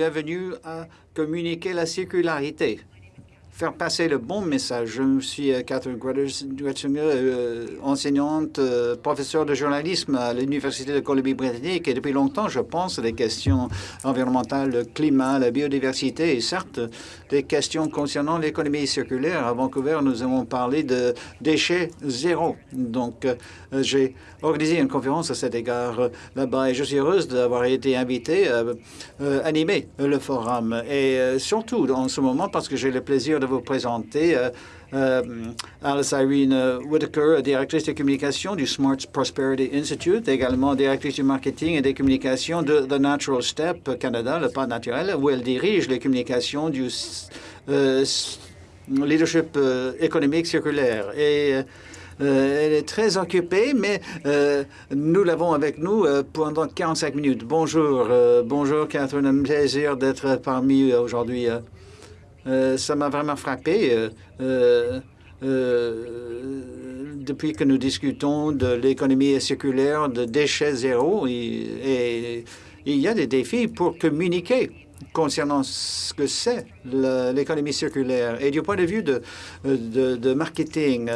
Bienvenue à communiquer la circularité faire passer le bon message. Je suis euh, Catherine Gretzinger, euh, enseignante, euh, professeure de journalisme à l'Université de Colombie-Britannique et depuis longtemps, je pense à des questions environnementales, le climat, la biodiversité et certes des questions concernant l'économie circulaire. À Vancouver, nous avons parlé de déchets zéro. Donc, j'ai organisé une conférence à cet égard là-bas et je suis heureuse d'avoir été invitée à animer le forum et surtout en ce moment parce que j'ai le plaisir de vous présenter euh, euh, Alice Irene Whitaker, directrice de communication du Smart Prosperity Institute, également directrice du marketing et des communications de The Natural Step Canada, le pas naturel, où elle dirige les communications du euh, leadership économique circulaire. Et elle est très occupée, mais nous l'avons avec nous pendant 45 minutes. Bonjour, bonjour Catherine, un plaisir d'être parmi aujourd'hui. Euh, ça m'a vraiment frappé. Euh, euh, depuis que nous discutons de l'économie circulaire, de déchets zéro, il y a des défis pour communiquer concernant ce que c'est l'économie circulaire. Et du point de vue de marketing,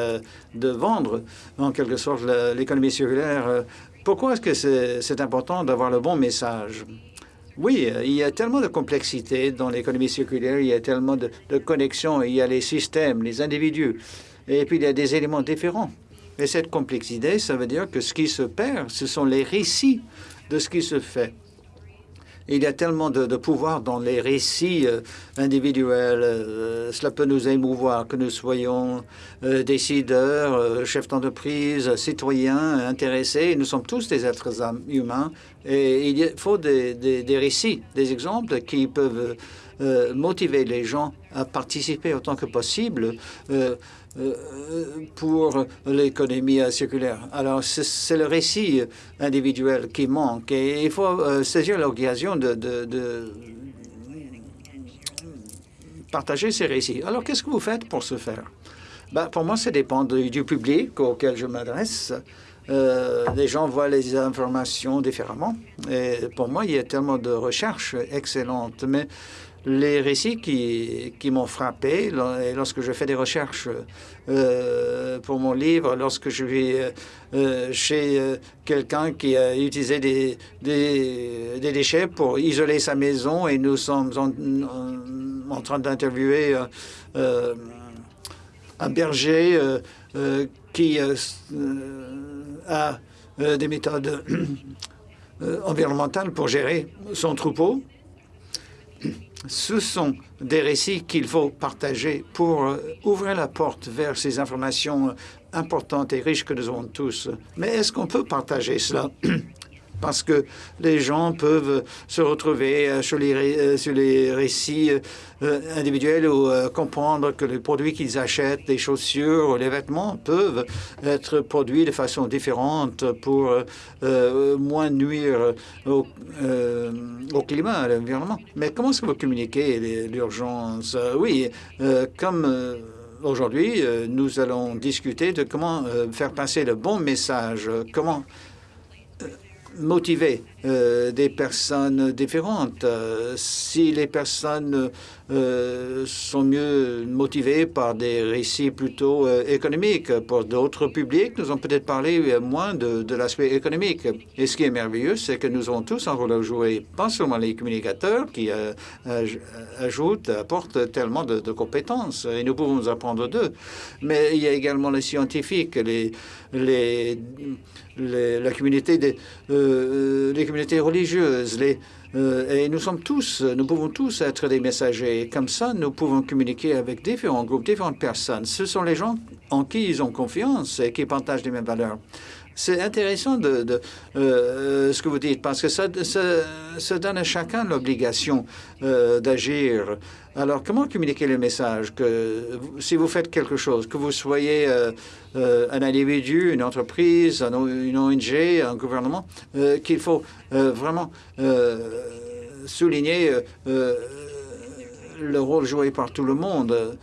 de vendre en quelque sorte l'économie circulaire, pourquoi est-ce que c'est important d'avoir le bon message? Oui, euh, il y a tellement de complexité dans l'économie circulaire, il y a tellement de, connexions, il y a les systèmes, les individus, et puis il y a des éléments différents. Et cette complexité, ça veut dire que ce qui se perd, ce sont les récits de ce qui se fait. Il y a tellement de, pouvoir dans les récits euh, individuels. Euh, cela peut nous émouvoir, que nous soyons euh, décideurs, chefs d'entreprise, citoyens, intéressés. Nous sommes tous des êtres humains et il faut des, des récits, des exemples qui peuvent motiver les gens à participer autant que possible pour l'économie circulaire. Alors, c'est le récit individuel qui manque et il faut euh, saisir l'occasion de, partager ces récits. Alors, qu'est-ce que vous faites pour ce faire? Ben, pour moi, ça dépend du public auquel je m'adresse. Euh, les gens voient les informations différemment. Et pour moi, il y a tellement de recherches excellentes. Mais les récits qui, qui m'ont frappé lorsque je fais des recherches euh, pour mon livre, lorsque je vais euh, chez euh, quelqu'un qui a utilisé des, des, déchets pour isoler sa maison et nous sommes en, train d'interviewer un berger qui a des méthodes environnementales pour gérer son troupeau ce sont des récits qu'il faut partager pour euh, ouvrir la porte vers ces informations euh, importantes et riches que nous avons tous. Mais est-ce qu'on peut partager cela? parce que les gens peuvent se retrouver euh, sur les, euh, sur les récits euh, individuels ou comprendre que les produits qu'ils achètent, les chaussures ou les vêtements, peuvent être produits de façon différente pour moins nuire au, climat, à l'environnement. Mais comment est-ce que vous communiquez l'urgence? Oui, comme aujourd'hui, nous allons discuter de comment faire passer le bon message, comment motiver euh, des personnes différentes. Euh, si les personnes euh, sont mieux motivées par des récits plutôt économiques, pour d'autres publics, nous allons peut-être parler moins de, l'aspect économique. Et ce qui est merveilleux, c'est que nous avons tous un rôle à jouer, pas seulement les communicateurs qui ajoutent, apportent tellement de, de, compétences, et nous pouvons nous apprendre d'eux, mais il y a également les scientifiques, les, les la communauté des euh, les communautés religieuses, les, euh, et nous sommes tous, nous pouvons tous être des messagers. Comme ça, nous pouvons communiquer avec différents groupes, différentes personnes. Ce sont les gens en qui ils ont confiance et qui partagent les mêmes valeurs. C'est intéressant de, euh, ce que vous dites parce que ça, ça, donne à chacun l'obligation euh, d'agir. Alors, comment communiquer le message que si vous faites quelque chose, que vous soyez euh, un individu, une entreprise, une ONG, un gouvernement, qu'il faut vraiment souligner le rôle joué par tout le monde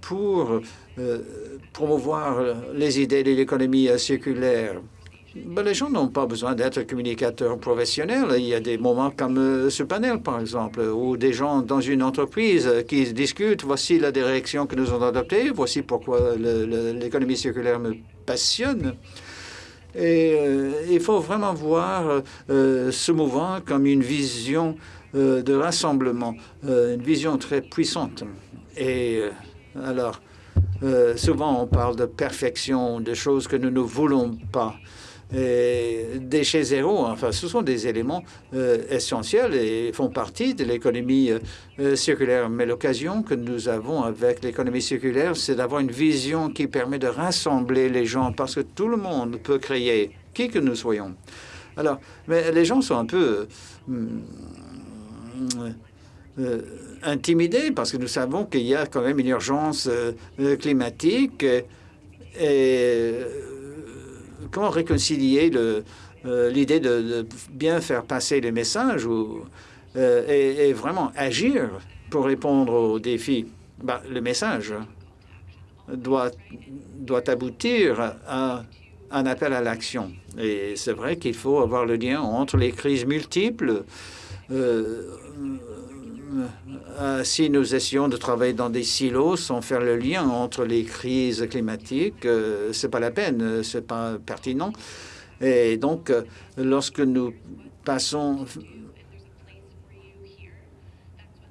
pour promouvoir les idées de l'économie circulaire. ben, les gens n'ont pas besoin d'être communicateurs professionnels. Il y a des moments comme euh, ce panel, par exemple, où des gens dans une entreprise qui discutent, voici la direction que nous avons adoptée, voici pourquoi l'économie circulaire me passionne. Et euh, il faut vraiment voir euh, ce mouvement comme une vision de rassemblement, une vision très puissante. Et alors, souvent on parle de perfection, de choses que nous ne voulons pas. Et déchets zéro, enfin, ce sont des éléments euh, essentiels et font partie de l'économie euh, circulaire. Mais l'occasion que nous avons avec l'économie circulaire, c'est d'avoir une vision qui permet de rassembler les gens parce que tout le monde peut créer, qui que nous soyons. Alors, mais les gens sont un peu euh, intimidés parce que nous savons qu'il y a quand même une urgence climatique et comment réconcilier euh, l'idée de, bien faire passer les messages ou, euh, et, vraiment agir pour répondre aux défis? Bah, Le message doit, doit aboutir à un appel à l'action. Et c'est vrai qu'il faut avoir le lien entre les crises multiples. Euh, si nous essayons de travailler dans des silos sans faire le lien entre les crises climatiques, euh, c'est pas la peine, c'est pas pertinent. Et donc, euh, lorsque nous passons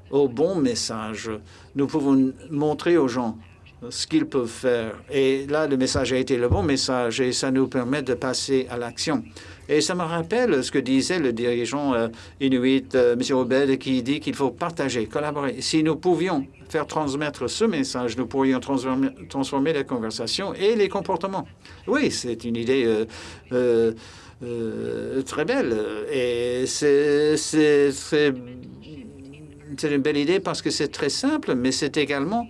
au bon message, nous pouvons montrer aux gens ce qu'ils peuvent faire. Et là, le message a été le bon message et ça nous permet de passer à l'action. Et ça me rappelle ce que disait le dirigeant euh, inuit, euh, M. Obed, qui dit qu'il faut partager, collaborer. Si nous pouvions faire transmettre ce message, nous pourrions transformer, transformer les conversations et les comportements. Oui, c'est une idée euh, très belle. Et c'est une belle idée parce que c'est très simple, mais c'est également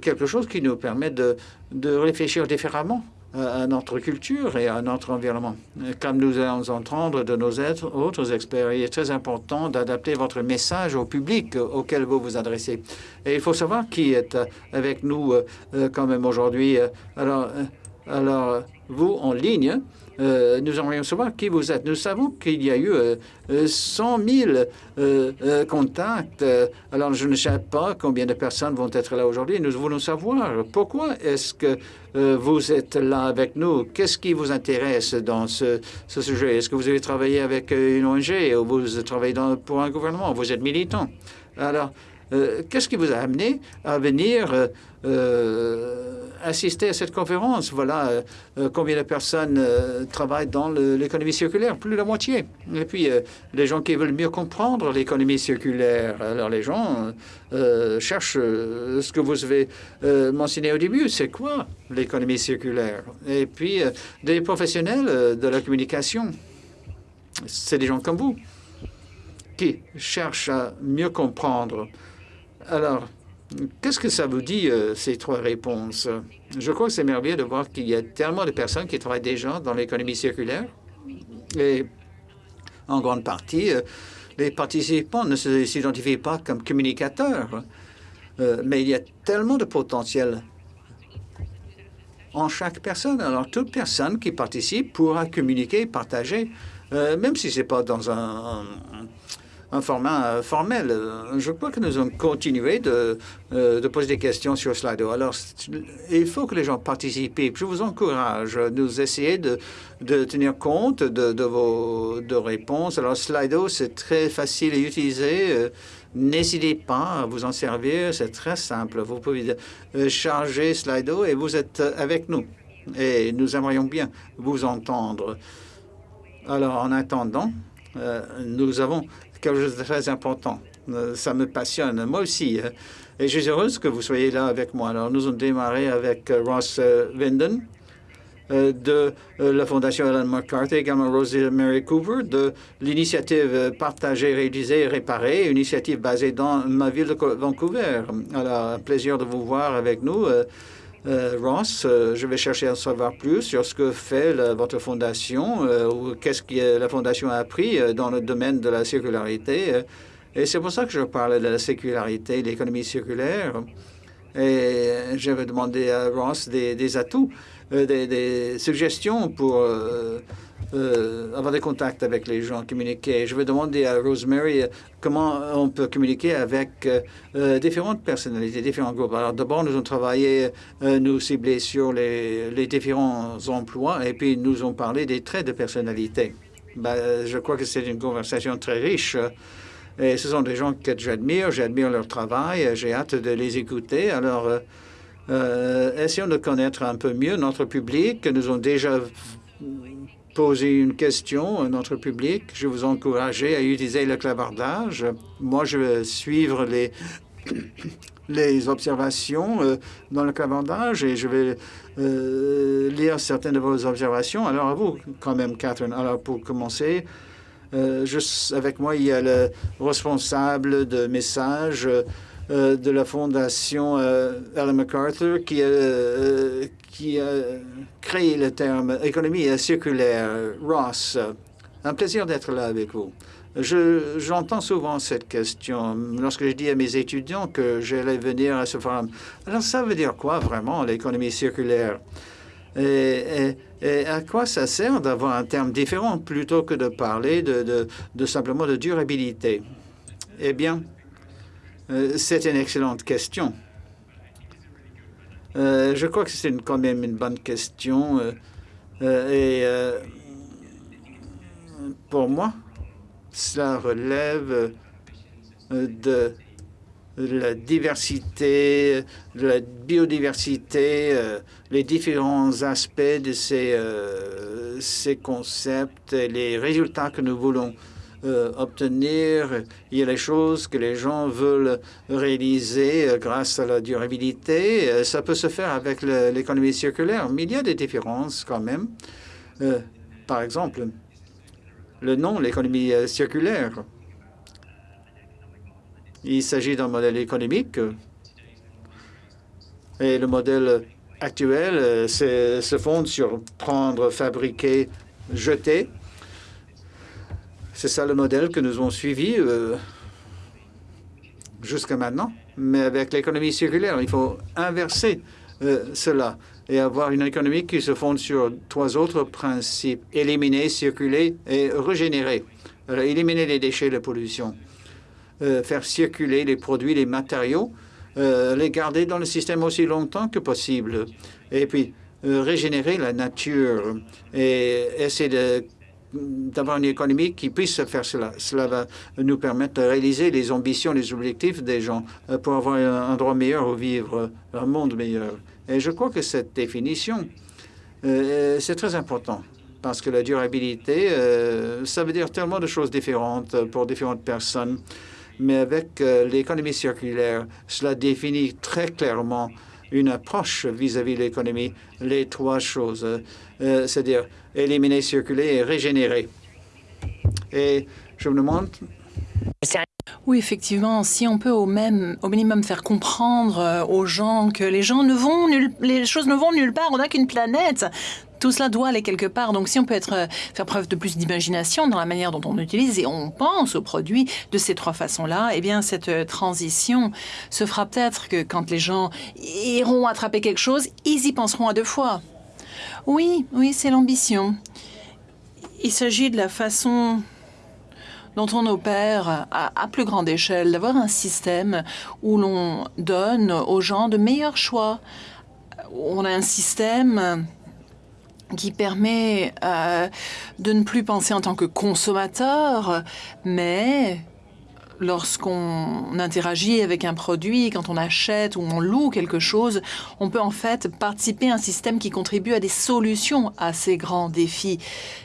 quelque chose qui nous permet de, de réfléchir différemment à notre culture et à notre environnement. Comme nous allons entendre de nos autres experts, il est très important d'adapter votre message au public auquel vous vous adressez. Et il faut savoir qui est avec nous euh, quand même aujourd'hui. Alors, euh, alors, vous en ligne, euh, nous aimerions savoir qui vous êtes. Nous savons qu'il y a eu 100 euh, 000 euh, contacts. Alors, je ne sais pas combien de personnes vont être là aujourd'hui. Nous voulons savoir pourquoi est-ce que vous êtes là avec nous. Qu'est-ce qui vous intéresse dans ce, sujet? Est-ce que vous avez travaillé avec une ONG ou vous travaillez pour un gouvernement? Vous êtes militant. Alors, qu'est-ce qui vous a amené à venir assister à cette conférence. Voilà euh, euh, combien de personnes euh, travaillent dans l'économie circulaire, plus de la moitié. Et puis, les gens qui veulent mieux comprendre l'économie circulaire, alors les gens cherchent ce que vous avez mentionné au début, c'est quoi l'économie circulaire? Et puis, des professionnels de la communication, c'est des gens comme vous qui cherchent à mieux comprendre. Alors, Qu'est-ce que ça vous dit, euh, ces trois réponses? Je crois que c'est merveilleux de voir qu'il y a tellement de personnes qui travaillent déjà dans l'économie circulaire. Et en grande partie, euh, les participants ne s'identifient pas comme communicateurs. Euh, mais il y a tellement de potentiel en chaque personne. Alors, toute personne qui participe pourra communiquer, partager, même si ce n'est pas dans un un format euh, formel. Je crois que nous allons continuer de, euh, de poser des questions sur Slido. Alors, il faut que les gens participent. Je vous encourage. Nous essayer de, de tenir compte de, de vos de réponses. Alors, Slido, c'est très facile à utiliser. Euh, n'hésitez pas à vous en servir. C'est très simple. Vous pouvez charger Slido et vous êtes avec nous. Et nous aimerions bien vous entendre. Alors, en attendant, nous avons quelque chose de très important. Euh, ça me passionne, moi aussi. Hein. Et je suis heureuse que vous soyez là avec moi. Alors, nous avons démarré avec euh, Ross Vinden euh, de la Fondation Ellen McCarthy, également Rosie Mary Cooper, de l'initiative Partager, Réaliser, Réparer, une initiative basée dans ma ville de Vancouver. Alors, un plaisir de vous voir avec nous. Euh, Ross, euh, je vais chercher à en savoir plus sur ce que fait votre fondation euh, ou qu'est-ce que la fondation a appris dans le domaine de la circularité. et c'est pour ça que je parle de la circularité, l'économie circulaire. Et je vais demander à Ross des, atouts, des, suggestions pour avoir des contacts avec les gens, communiquer. Je vais demander à Rosemary comment on peut communiquer avec différentes personnalités, différents groupes. Alors d'abord, nous avons travaillé, nous ciblés sur les, différents emplois et puis nous avons parlé des traits de personnalité. Ben, je crois que c'est une conversation très riche. Et ce sont des gens que j'admire, j'admire leur travail, j'ai hâte de les écouter. Alors, euh, euh, essayons de connaître un peu mieux notre public. Nous avons déjà posé une question à notre public. Je vous encourage à utiliser le clavardage. Moi, je vais suivre les, les observations euh, dans le clavardage et je vais lire certaines de vos observations. Alors, à vous, quand même, Catherine. Alors, pour commencer, euh, juste avec moi, il y a le responsable de messages euh, de la fondation euh, Ellen MacArthur qui, qui a créé le terme économie circulaire. Ross, un plaisir d'être là avec vous. J'entends souvent cette question lorsque je dis à mes étudiants que j'allais venir à ce forum. Alors, ça veut dire quoi vraiment l'économie circulaire? Et, à quoi ça sert d'avoir un terme différent plutôt que de parler de, simplement de durabilité? Eh bien, euh, c'est une excellente question. Euh, je crois que c'est quand même une bonne question. Euh, et pour moi, cela relève de la diversité, la biodiversité, euh, les différents aspects de ces, euh, ces concepts, les résultats que nous voulons euh, obtenir. Il y a les choses que les gens veulent réaliser grâce à la durabilité. Ça peut se faire avec l'économie circulaire, mais il y a des différences quand même. par exemple, le nom, l'économie circulaire, il s'agit d'un modèle économique et le modèle actuel euh, se fonde sur prendre, fabriquer, jeter. C'est ça le modèle que nous avons suivi euh, jusqu'à maintenant. Mais avec l'économie circulaire, il faut inverser euh, cela et avoir une économie qui se fonde sur trois autres principes. Éliminer, circuler et régénérer. éliminer les déchets, la pollution. Euh, faire circuler les produits, les matériaux, les garder dans le système aussi longtemps que possible, et puis régénérer la nature et essayer d'avoir une économie qui puisse faire cela. Cela va nous permettre de réaliser les ambitions, les objectifs des gens pour avoir un endroit meilleur où vivre, un monde meilleur. Et je crois que cette définition, c'est très important parce que la durabilité, ça veut dire tellement de choses différentes pour différentes personnes mais avec euh, l'économie circulaire, cela définit très clairement une approche vis-à-vis de l'économie, les trois choses, euh, c'est-à-dire éliminer, circuler et régénérer. Et je me demande... Oui, effectivement, si on peut au même, au minimum faire comprendre euh, aux gens que les gens ne vont les choses ne vont nulle part, on n'a qu'une planète, tout cela doit aller quelque part. Donc, si on peut être, euh, faire preuve de plus d'imagination dans la manière dont on utilise et on pense aux produits de ces trois façons-là, eh bien, cette euh, transition se fera peut-être que quand les gens iront attraper quelque chose, ils y penseront à deux fois. Oui, oui, c'est l'ambition. Il s'agit de la façon dont on opère à, plus grande échelle, d'avoir un système où l'on donne aux gens de meilleurs choix. On a un système qui permet euh, de ne plus penser en tant que consommateur, mais lorsqu'on interagit avec un produit, quand on achète ou on loue quelque chose, on peut en fait participer à un système qui contribue à des solutions à ces grands défis.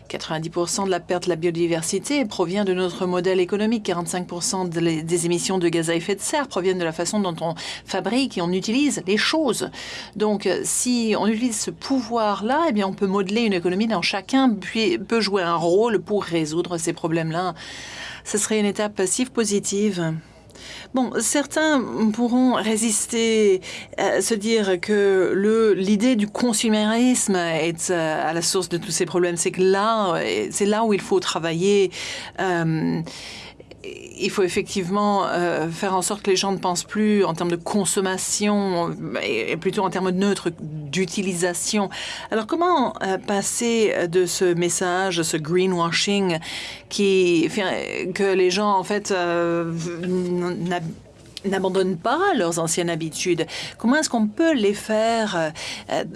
90% de la perte de la biodiversité provient de notre modèle économique. 45% des émissions de gaz à effet de serre proviennent de la façon dont on fabrique et on utilise les choses. Donc, si on utilise ce pouvoir-là, eh bien, on peut modeler une économie dont chacun peut jouer un rôle pour résoudre ces problèmes-là ce serait une étape passive positive. Bon, certains pourront résister à se dire que l'idée du consumérisme est euh, à la source de tous ces problèmes. C'est que là, c'est là où il faut travailler. Euh, il faut effectivement euh, faire en sorte que les gens ne pensent plus en termes de consommation, et, plutôt en termes neutres d'utilisation. Alors comment euh, passer de ce message, ce greenwashing, qui fait que les gens en fait euh, n'abandonnent pas leurs anciennes habitudes? Comment est-ce qu'on peut les faire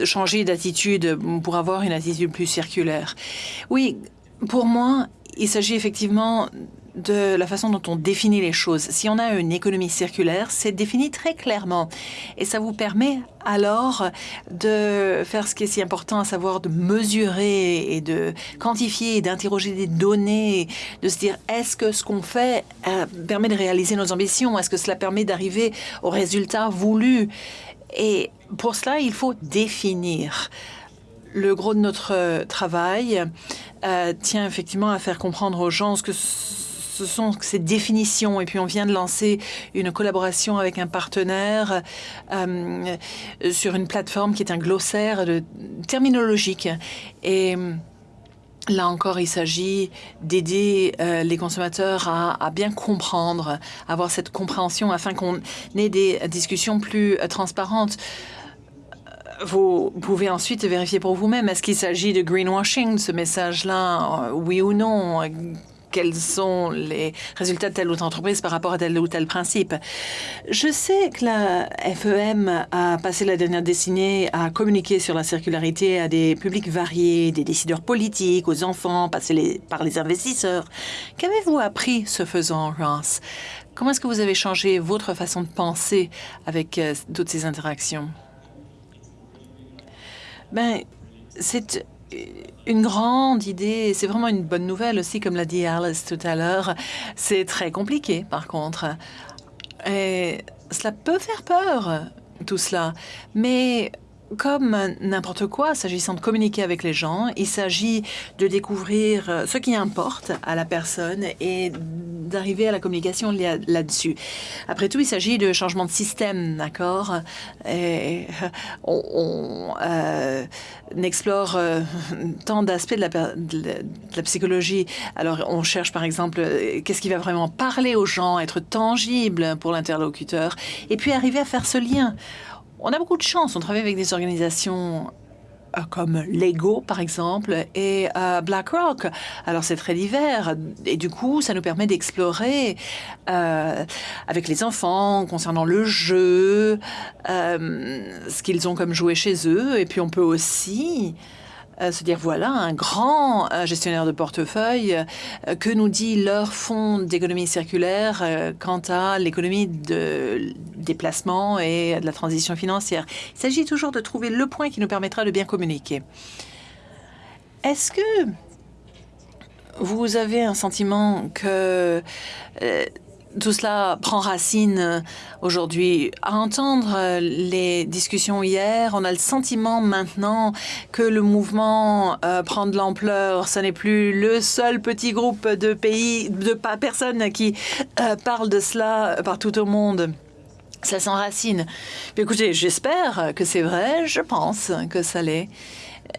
changer d'attitude pour avoir une attitude plus circulaire? Oui, pour moi, il s'agit effectivement de la façon dont on définit les choses. Si on a une économie circulaire, c'est défini très clairement. Et ça vous permet alors de faire ce qui est si important, à savoir de mesurer et de quantifier d'interroger des données, de se dire est-ce que ce qu'on fait euh, permet de réaliser nos ambitions? Est-ce que cela permet d'arriver aux résultats voulus Et pour cela, il faut définir. Le gros de notre travail euh, tient effectivement à faire comprendre aux gens ce que ce sont ces définitions. Et puis on vient de lancer une collaboration avec un partenaire euh, sur une plateforme qui est un glossaire terminologique. Et Là encore, il s'agit d'aider euh, les consommateurs à, à, bien comprendre, avoir cette compréhension afin qu'on ait des discussions plus euh, transparentes. Vous pouvez ensuite vérifier pour vous-même, est-ce qu'il s'agit de greenwashing, ce message-là, oui ou non? Quels sont les résultats de telle ou telle entreprise par rapport à tel ou tel principe. Je sais que la FEM a passé la dernière décennie à communiquer sur la circularité à des publics variés, des décideurs politiques, aux enfants, passés par les investisseurs. Qu'avez-vous appris ce faisant, Ross Comment est-ce que vous avez changé votre façon de penser avec euh, toutes ces interactions? Ben, c'est une grande idée. C'est vraiment une bonne nouvelle aussi, comme l'a dit Alice tout à l'heure. C'est très compliqué, par contre. Et cela peut faire peur, tout cela. Mais comme n'importe quoi, s'agissant de communiquer avec les gens, il s'agit de découvrir euh, ce qui importe à la personne et d'arriver à la communication là-dessus. Après tout, il s'agit de changement de système, d'accord? Et euh, on, euh, explore tant d'aspects de la psychologie. Alors, on cherche par exemple qu'est-ce qui va vraiment parler aux gens, être tangible pour l'interlocuteur, et puis arriver à faire ce lien on a beaucoup de chance. On travaille avec des organisations euh, comme Lego, par exemple, et euh, BlackRock. Alors, c'est très divers. Et du coup, ça nous permet d'explorer euh, avec les enfants concernant le jeu, ce qu'ils ont comme jouet chez eux. Et puis, on peut aussi euh, se dire voilà un grand euh, gestionnaire de portefeuille euh, que nous dit leur fonds d'économie circulaire quant à l'économie de déplacement et de la transition financière. Il s'agit toujours de trouver le point qui nous permettra de bien communiquer. Est-ce que vous avez un sentiment que tout cela prend racine euh, aujourd'hui. À entendre euh, les discussions hier, on a le sentiment maintenant que le mouvement euh, prend de l'ampleur. Ce n'est plus le seul petit groupe de pays, de personnes qui parlent de cela partout au monde. Ça s'enracine. Écoutez, j'espère que c'est vrai. Je pense que ça l'est.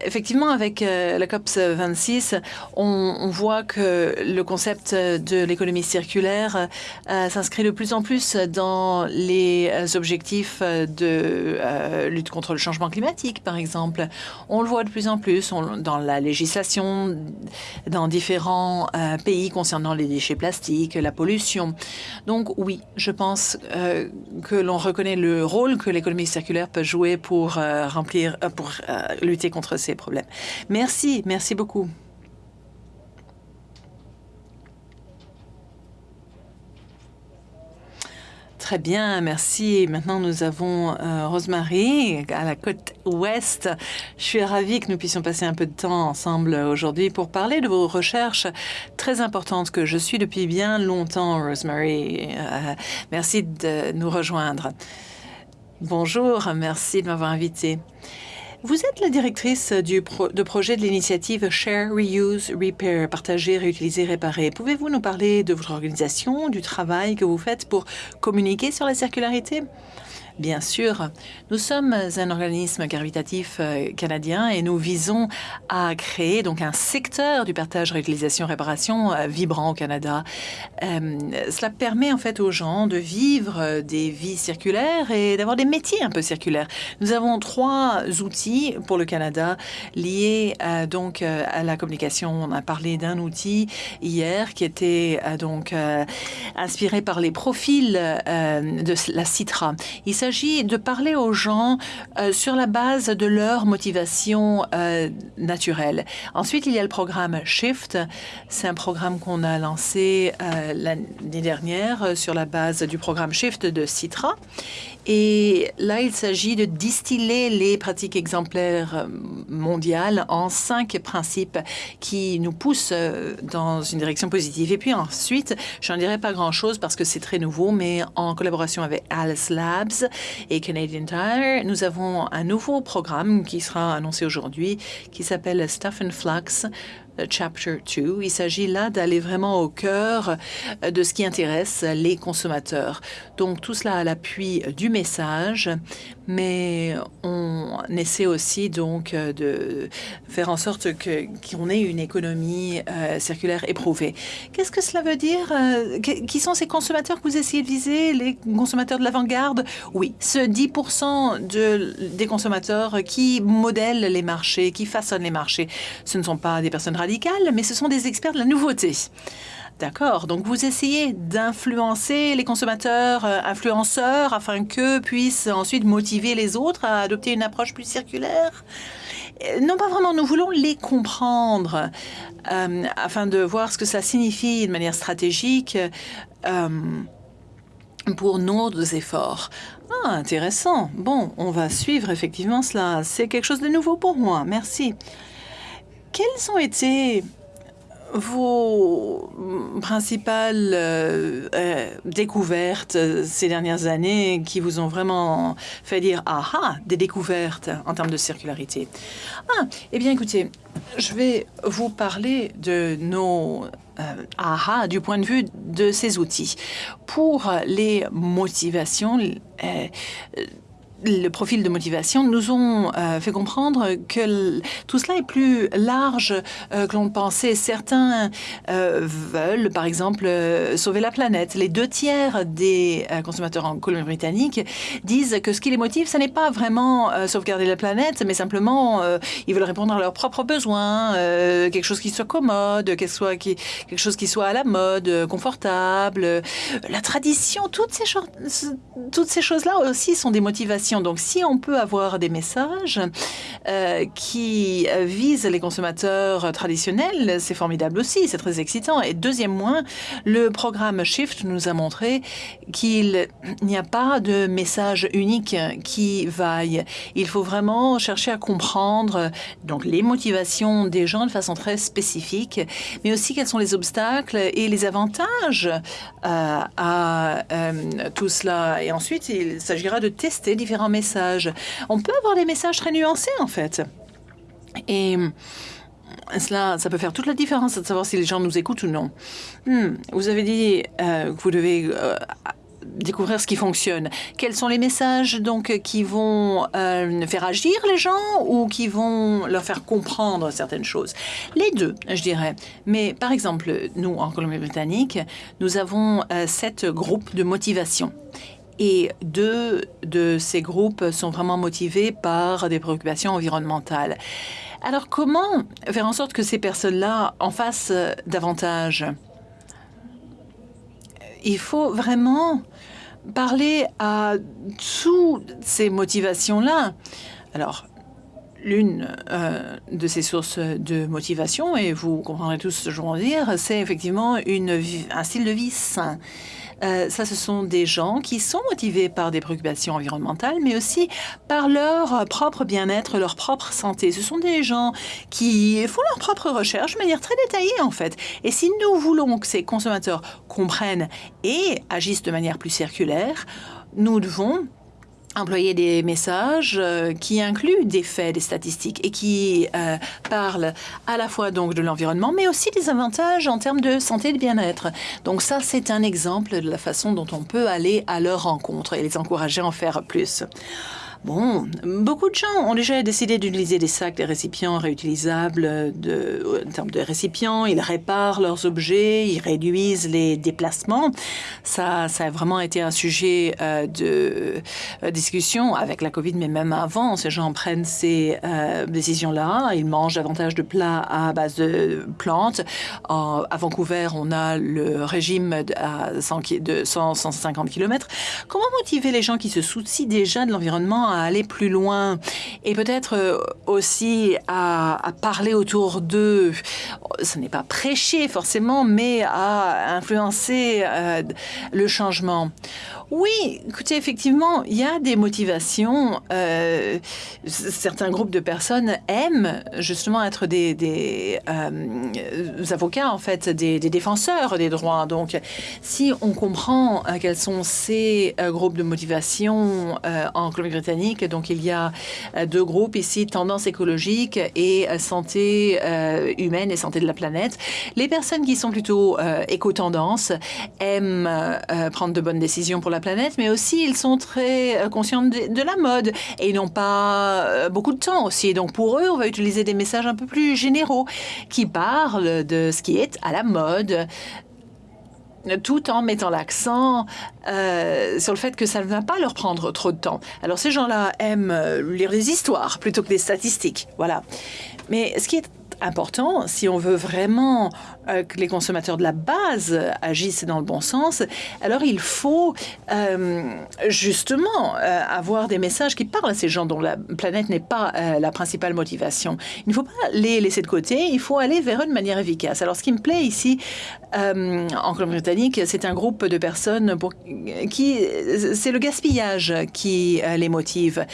Effectivement, avec euh, la COP 26, on, voit que le concept de l'économie circulaire euh, s'inscrit de plus en plus dans les objectifs de euh, lutte contre le changement climatique, par exemple. On le voit de plus en plus dans la législation dans différents pays concernant les déchets plastiques, la pollution. Donc oui, je pense que l'on reconnaît le rôle que l'économie circulaire peut jouer pour remplir, pour lutter contre ces problèmes. Merci, merci beaucoup. Très bien, merci. Maintenant, nous avons euh, Rosemary à la côte ouest. Je suis ravie que nous puissions passer un peu de temps ensemble aujourd'hui pour parler de vos recherches très importantes que je suis depuis bien longtemps, Rosemary. Euh, merci de nous rejoindre. Bonjour, merci de m'avoir invité. Vous êtes la directrice du de projet de l'initiative Share, Reuse, Repair, partager, réutiliser, réparer. Pouvez-vous nous parler de votre organisation, du travail que vous faites pour communiquer sur la circularité? Bien sûr, nous sommes un organisme caritatif euh, canadien et nous visons à créer donc un secteur du partage, réutilisation, réparation euh, vibrant au Canada. Euh, cela permet en fait aux gens de vivre des vies circulaires et d'avoir des métiers un peu circulaires. Nous avons trois outils pour le Canada liés donc à la communication. On a parlé d'un outil hier qui était inspiré par les profils de la Citra. S'agit de parler aux gens euh, sur la base de leur motivation euh, naturelle. Ensuite, il y a le programme Shift. C'est un programme qu'on a lancé euh, l'année dernière sur la base du programme Shift de Citra. Et là, il s'agit de distiller les pratiques exemplaires mondiales en cinq principes qui nous poussent dans une direction positive. Et puis ensuite, je n'en dirai pas grand-chose parce que c'est très nouveau, mais en collaboration avec Alice Labs et Canadian Tire, nous avons un nouveau programme qui sera annoncé aujourd'hui qui s'appelle Stuff and Flux Chapter 2. Il s'agit là d'aller vraiment au cœur de ce qui intéresse les consommateurs. Donc tout cela à l'appui du message, mais on essaie aussi donc de faire en sorte qu'on ait une économie euh, circulaire éprouvée. Qu'est-ce que cela veut dire euh, Qui sont ces consommateurs que vous essayez de viser Les consommateurs de l'avant-garde? Oui, ce 10 de, des consommateurs qui modèlent les marchés, qui façonnent les marchés. Ce ne sont pas des personnes mais ce sont des experts de la nouveauté. D'accord. Donc, vous essayez d'influencer les consommateurs, euh, influenceurs, afin qu'eux puissent ensuite motiver les autres à adopter une approche plus circulaire euh, non, pas vraiment. Nous voulons les comprendre euh, afin de voir ce que ça signifie de manière stratégique pour nos efforts. Ah, intéressant. Bon, on va suivre effectivement cela. C'est quelque chose de nouveau pour moi. Merci. Quelles ont été vos principales euh, euh, découvertes ces dernières années qui vous ont vraiment fait dire « Ah ah !» des découvertes en termes de circularité? Ah, eh bien écoutez, je vais vous parler de nos euh, aha du point de vue de ces outils. Pour les motivations, le profil de motivation nous ont euh, fait comprendre que tout cela est plus large euh, que l'on pensait. Certains euh, veulent, par exemple, sauver la planète. Les deux tiers des consommateurs en Colombie-Britannique disent que ce qui les motive, ce n'est pas vraiment sauvegarder la planète, mais simplement ils veulent répondre à leurs propres besoins, quelque chose qui soit commode, quelque, chose qui soit à la mode, confortable. La tradition, toutes ces choses-là aussi sont des motivations donc, si on peut avoir des messages euh, qui visent les consommateurs traditionnels, c'est formidable aussi, c'est très excitant. Et deuxième point, le programme Shift nous a montré qu'il n'y a pas de message unique qui vaille. Il faut vraiment chercher à comprendre donc les motivations des gens de façon très spécifique, mais aussi quels sont les obstacles et les avantages euh, à euh, tout cela. Et ensuite, il s'agira de tester différents messages. On peut avoir des messages très nuancés, en fait. Et cela, ça peut faire toute la différence de savoir si les gens nous écoutent ou non. Hmm, vous avez dit euh, que vous devez euh, découvrir ce qui fonctionne. Quels sont les messages donc qui vont euh, faire agir les gens ou qui vont leur faire comprendre certaines choses? Les deux, je dirais. Mais par exemple, nous en Colombie-Britannique, nous avons sept groupes de motivation. Et deux de ces groupes sont vraiment motivés par des préoccupations environnementales. Alors comment faire en sorte que ces personnes-là en fassent davantage? Il faut vraiment parler à toutes ces motivations-là. Alors, l'une euh, de ces sources de motivation, et vous comprendrez tous ce que je veux dire, c'est effectivement un style de vie sain. Euh, ça, ce sont des gens qui sont motivés par des préoccupations environnementales, mais aussi par leur propre bien-être, leur propre santé. Ce sont des gens qui font leur propre recherche de manière très détaillée, en fait. Et si nous voulons que ces consommateurs comprennent et agissent de manière plus circulaire, nous devons employer des messages euh, qui incluent des faits, des statistiques et qui euh, parlent à la fois donc de l'environnement, mais aussi des avantages en termes de santé et de bien-être. Donc ça, c'est un exemple de la façon dont on peut aller à leur rencontre et les encourager à en faire plus. Bon, beaucoup de gens ont déjà décidé d'utiliser des sacs, des récipients réutilisables de, en termes de récipients. Ils réparent leurs objets, ils réduisent les déplacements. Ça, ça a vraiment été un sujet euh, de euh, discussion avec la COVID, mais même avant. Ces gens prennent ces euh, décisions-là. Ils mangent davantage de plats à base de plantes. à Vancouver, on a le régime à 100, de 100, 150 km. Comment motiver les gens qui se soucient déjà de l'environnement à aller plus loin et peut-être euh, aussi à, parler autour d'eux. Ce n'est pas prêcher forcément, mais à influencer euh, le changement. Oui, écoutez, effectivement, il y a des motivations. Euh, certains groupes de personnes aiment justement être des, avocats, en fait, des, défenseurs des droits. Donc, si on comprend quels sont ces groupes de motivation en Colombie-Britannique, donc il y a deux groupes ici, tendance écologique et santé humaine et santé de la planète. Les personnes qui sont plutôt éco-tendance aiment prendre de bonnes décisions pour la planète, mais aussi ils sont très euh, conscients de, la mode et n'ont pas euh, beaucoup de temps aussi. Donc pour eux, on va utiliser des messages un peu plus généraux qui parlent de ce qui est à la mode, tout en mettant l'accent euh, sur le fait que ça ne va pas leur prendre trop de temps. Alors ces gens-là aiment lire des histoires plutôt que des statistiques, voilà. Mais ce qui est important si on veut vraiment euh, que les consommateurs de la base agissent dans le bon sens, alors il faut euh, justement euh, avoir des messages qui parlent à ces gens dont la planète n'est pas la principale motivation. Il ne faut pas les laisser de côté, il faut aller vers eux de manière efficace. Alors ce qui me plaît ici en Colombie-Britannique, c'est un groupe de personnes qui c'est le gaspillage qui les motive.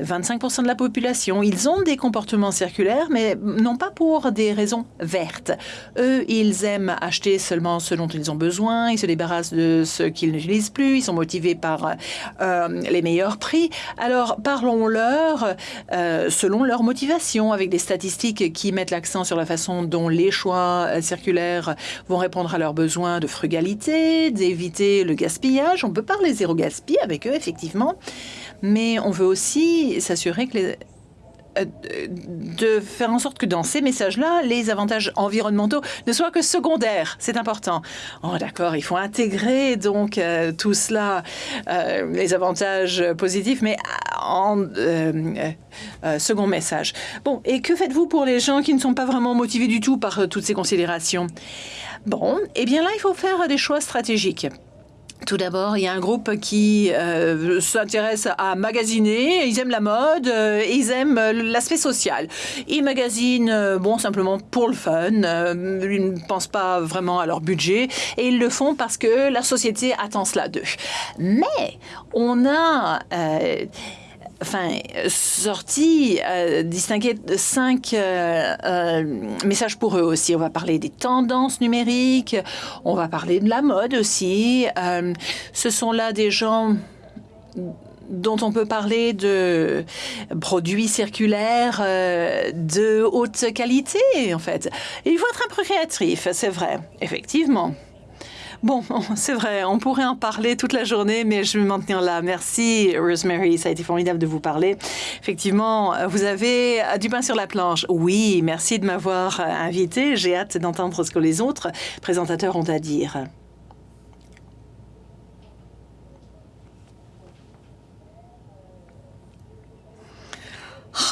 25% de la population, ils ont des comportements circulaires, mais non pas pour des raisons vertes. Eux, ils ils aiment acheter seulement ce dont ils ont besoin, ils se débarrassent de ce qu'ils n'utilisent plus, ils sont motivés par euh, les meilleurs prix. Alors parlons-leur euh, selon leur motivation, avec des statistiques qui mettent l'accent sur la façon dont les choix euh, circulaires vont répondre à leurs besoins de frugalité, d'éviter le gaspillage. On peut parler zéro gaspille avec eux, effectivement, mais on veut aussi s'assurer que les de faire en sorte que dans ces messages-là, les avantages environnementaux ne soient que secondaires. C'est important. Oh, d'accord, il faut intégrer donc euh, tout cela, euh, les avantages positifs, mais en second message. Bon, et que faites-vous pour les gens qui ne sont pas vraiment motivés du tout par toutes ces considérations? Bon, eh bien là, il faut faire des choix stratégiques. Tout d'abord, il y a un groupe qui euh, s'intéresse à magasiner. Ils aiment la mode, euh, ils aiment l'aspect social. Ils magasinent, euh, bon, simplement pour le fun. ils ne pensent pas vraiment à leur budget et ils le font parce que la société attend cela d'eux. Mais on a enfin, sorti, euh, cinq euh, euh, messages pour eux aussi. On va parler des tendances numériques, on va parler de la mode aussi. ce sont là des gens dont on peut parler de produits circulaires de haute qualité, en fait. il faut être un peu créatif, c'est vrai, effectivement. Bon, c'est vrai, on pourrait en parler toute la journée, mais je vais m'en tenir là. Merci, Rosemary. Ça a été formidable de vous parler. Effectivement, vous avez du pain sur la planche. Oui, merci de m'avoir invité. J'ai hâte d'entendre ce que les autres présentateurs ont à dire.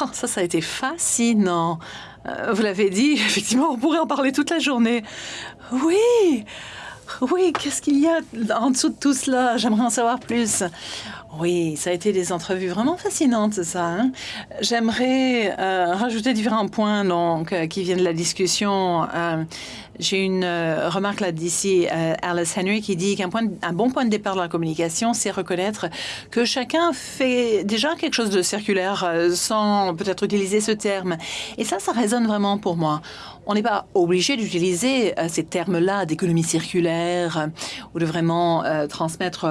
Oh, ça, ça a été fascinant. Euh, vous l'avez dit, effectivement, on pourrait en parler toute la journée. Oui, oui, qu'est-ce qu'il y a en dessous de tout cela? J'aimerais en savoir plus. Oui, ça a été des entrevues vraiment fascinantes, ça. Hein. J'aimerais euh, rajouter différents points donc, euh, qui viennent de la discussion. Euh, j'ai une remarque là d'ici, Alice Henry, qui dit qu'un bon point de départ de la communication, c'est reconnaître que chacun fait déjà quelque chose de circulaire sans peut-être utiliser ce terme. Et ça, ça résonne vraiment pour moi. On n'est pas obligé d'utiliser ces termes-là d'économie circulaire ou de vraiment transmettre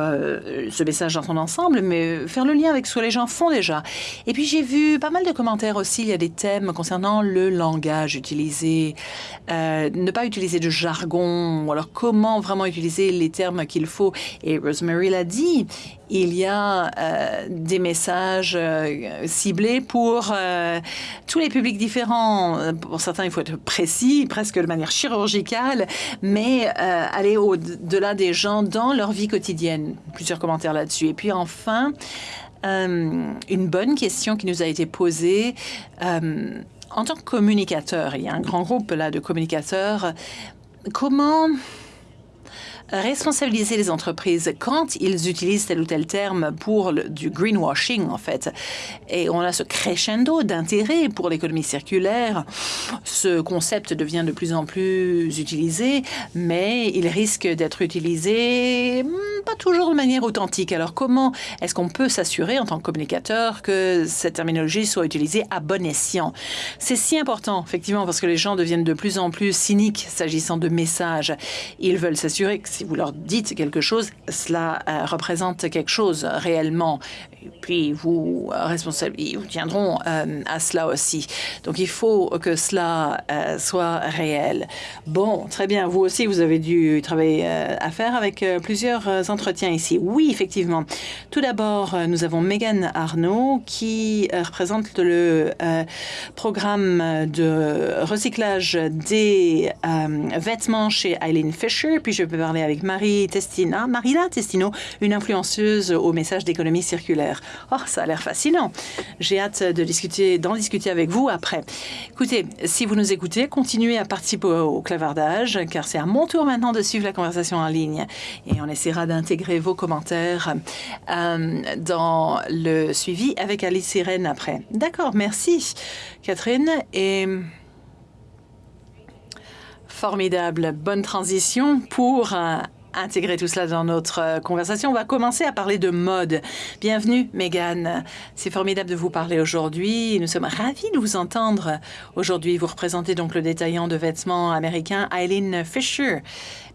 ce message dans son ensemble mais faire le lien avec ce que les gens font déjà. Et puis j'ai vu pas mal de commentaires aussi. Il y a des thèmes concernant le langage utilisé, euh, ne pas utiliser de jargon, ou alors comment vraiment utiliser les termes qu'il faut. Et Rosemary l'a dit, il y a euh, des messages euh, ciblés pour euh, tous les publics différents. Pour certains, il faut être précis, presque de manière chirurgicale, mais aller au-delà des gens dans leur vie quotidienne. Plusieurs commentaires là-dessus. Et puis enfin, une bonne question qui nous a été posée. en tant que communicateur, il y a un grand groupe là de communicateurs. Comment responsabiliser les entreprises quand ils utilisent tel ou tel terme pour du greenwashing, en fait. Et on a ce crescendo d'intérêt pour l'économie circulaire. Ce concept devient de plus en plus utilisé, mais il risque d'être utilisé pas toujours de manière authentique. Alors comment est-ce qu'on peut s'assurer en tant que communicateur que cette terminologie soit utilisée à bon escient? C'est si important, effectivement, parce que les gens deviennent de plus en plus cyniques s'agissant de messages. Ils veulent s'assurer que si vous leur dites quelque chose, cela euh, représente quelque chose réellement. Puis vous, responsables, ils vous tiendront euh, à cela aussi. Donc il faut que cela euh, soit réel. Bon, très bien. Vous aussi, vous avez dû travailler à faire avec plusieurs entretiens ici. Oui, effectivement. Tout d'abord, nous avons Megan Arnaud qui représente le programme de recyclage des vêtements chez Eileen Fisher. Puis je peux parler avec Marie Testina, Marina Testino, une influenceuse au message d'économie circulaire. Oh, ça a l'air fascinant. J'ai hâte de discuter, d'en discuter avec vous après. Écoutez, si vous nous écoutez, continuez à participer au clavardage, car c'est à mon tour maintenant de suivre la conversation en ligne. Et on essaiera d'intégrer vos commentaires euh, dans le suivi avec Alice Sirène après. D'accord, merci Catherine. Et formidable, bonne transition pour euh, intégrer tout cela dans notre euh, conversation. On va commencer à parler de mode. Bienvenue, Megan. C'est formidable de vous parler aujourd'hui. Nous sommes ravis de vous entendre aujourd'hui. Vous représentez donc le détaillant de vêtements américain Eileen Fisher.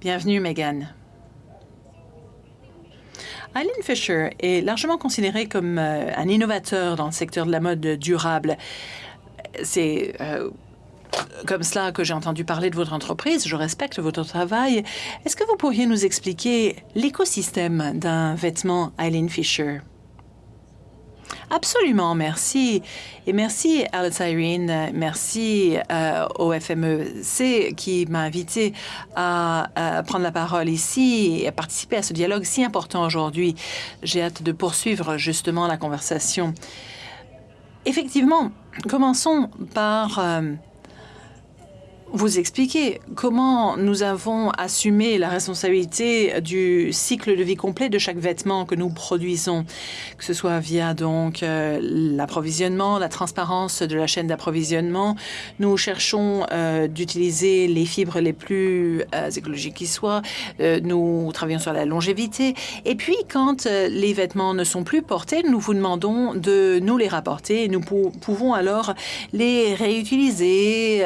Bienvenue, Megan. Eileen Fisher est largement considérée comme euh, un innovateur dans le secteur de la mode durable. C'est euh, comme cela que j'ai entendu parler de votre entreprise. Je respecte votre travail. Est-ce que vous pourriez nous expliquer l'écosystème d'un vêtement Eileen Fisher? Absolument, merci. Et merci Alice Irene, merci euh, au FMEC qui m'a invité à, à, prendre la parole ici et à participer à ce dialogue si important aujourd'hui. J'ai hâte de poursuivre justement la conversation. Effectivement, commençons par euh, vous expliquer comment nous avons assumé la responsabilité du cycle de vie complet de chaque vêtement que nous produisons, que ce soit via donc euh, l'approvisionnement, la transparence de la chaîne d'approvisionnement. Nous cherchons euh, d'utiliser les fibres les plus euh, écologiques qui soient. nous travaillons sur la longévité. Et puis, quand les vêtements ne sont plus portés, nous vous demandons de nous les rapporter. Nous pouvons alors les réutiliser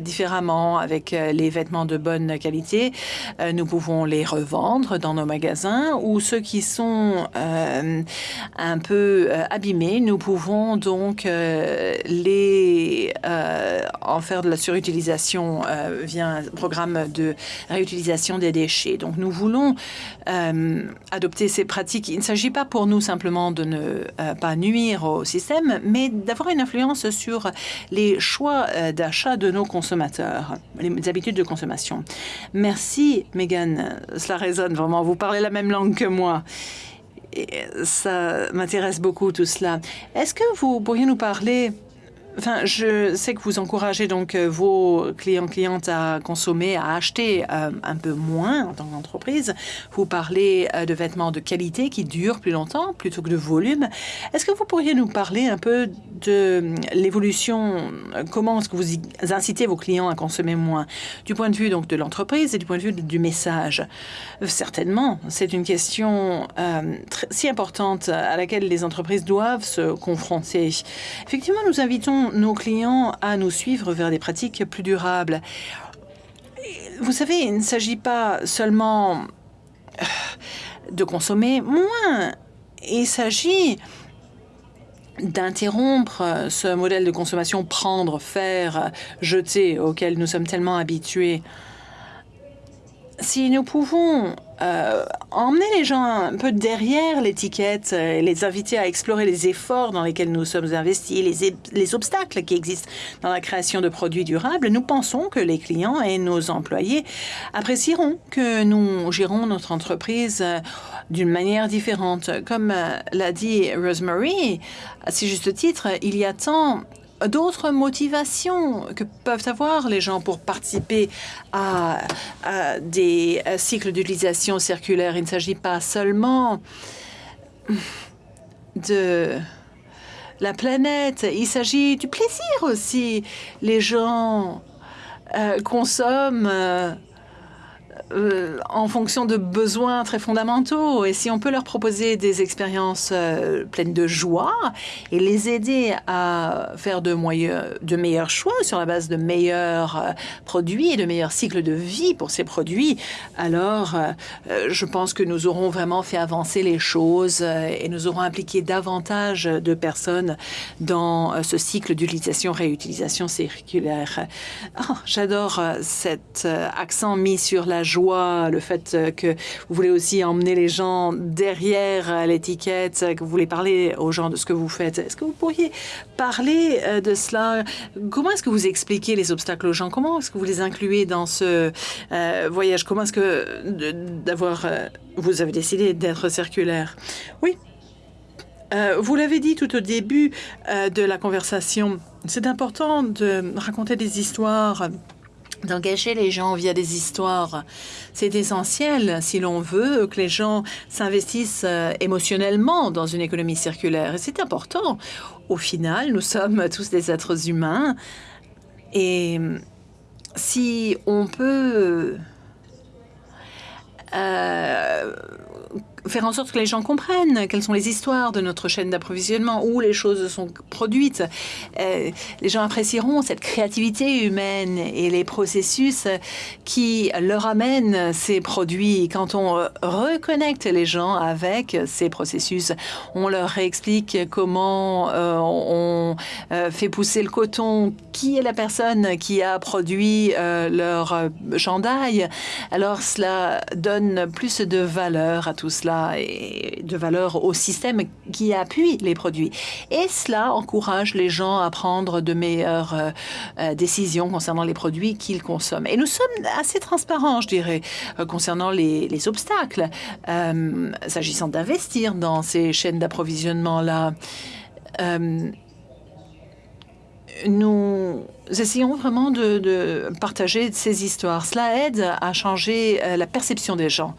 différemment avec euh, les vêtements de bonne qualité. Euh, nous pouvons les revendre dans nos magasins ou ceux qui sont euh, un peu abîmés, nous pouvons donc les en faire de la surutilisation via un programme de réutilisation des déchets. Donc nous voulons adopter ces pratiques. Il ne s'agit pas pour nous simplement de ne pas nuire au système, mais d'avoir une influence sur les choix d'achat de nos consommateurs les habitudes de consommation. Merci, Megan. Cela résonne vraiment. Vous parlez la même langue que moi. Ça m'intéresse beaucoup tout cela. Est-ce que vous pourriez nous parler Enfin, je sais que vous encouragez donc euh, vos clients clientes à consommer, à acheter euh, un peu moins en tant qu'entreprise. Vous parlez euh, de vêtements de qualité qui durent plus longtemps plutôt que de volume. Est-ce que vous pourriez nous parler un peu de l'évolution Comment est-ce que vous incitez vos clients à consommer moins? Du point de vue donc de l'entreprise et du point de vue du message Certainement, c'est une question si importante à laquelle les entreprises doivent se confronter. Effectivement, nous invitons nos clients à nous suivre vers des pratiques plus durables. Vous savez, il ne s'agit pas seulement euh, de consommer moins, il s'agit d'interrompre ce modèle de consommation prendre, faire, jeter auquel nous sommes tellement habitués. Si nous pouvons euh, emmener les gens un peu derrière l'étiquette et les inviter à explorer les efforts dans lesquels nous sommes investis, les, les, obstacles qui existent dans la création de produits durables, nous pensons que les clients et nos employés apprécieront que nous gérons notre entreprise euh, d'une manière différente. Comme euh, l'a dit Rosemary, à si juste titre, il y a tant d'autres motivations que peuvent avoir les gens pour participer à, des euh, cycles d'utilisation circulaire. Il ne s'agit pas seulement de la planète, il s'agit du plaisir aussi. Les gens euh, consomment euh, euh, en fonction de besoins très fondamentaux. Et si on peut leur proposer des expériences euh, pleines de joie et les aider à faire de, meilleurs choix sur la base de meilleurs euh, produits et de meilleurs cycles de vie pour ces produits, alors je pense que nous aurons vraiment fait avancer les choses et nous aurons impliqué davantage de personnes dans ce cycle d'utilisation-réutilisation circulaire. Oh, j'adore cet accent mis sur la joie le fait euh, que vous voulez aussi emmener les gens derrière euh, l'étiquette, que vous voulez parler aux gens de ce que vous faites. Est-ce que vous pourriez parler euh, de cela? Comment est-ce que vous expliquez les obstacles aux gens? Comment est-ce que vous les incluez dans ce voyage? Comment est-ce que d'avoir vous avez décidé d'être circulaire? Oui. vous l'avez dit tout au début de la conversation, c'est important de raconter des histoires d'engager les gens via des histoires. C'est essentiel si l'on veut que les gens s'investissent euh, émotionnellement dans une économie circulaire. Et c'est important. Au final, nous sommes tous des êtres humains. Et si on peut euh, faire en sorte que les gens comprennent quelles sont les histoires de notre chaîne d'approvisionnement, où les choses sont produites. Euh, les gens apprécieront cette créativité humaine et les processus qui leur amènent ces produits. Quand on reconnecte les gens avec ces processus, on leur explique comment euh, on euh, fait pousser le coton, qui est la personne qui a produit leur chandail. Alors cela donne plus de valeur à tout cela de valeur au système qui appuie les produits. Et cela encourage les gens à prendre de meilleures euh, euh, décisions concernant les produits qu'ils consomment. Et nous sommes assez transparents, je dirais, euh, concernant les, obstacles, s'agissant d'investir dans ces chaînes d'approvisionnement-là. nous essayons vraiment de, partager ces histoires. Cela aide à changer la perception des gens.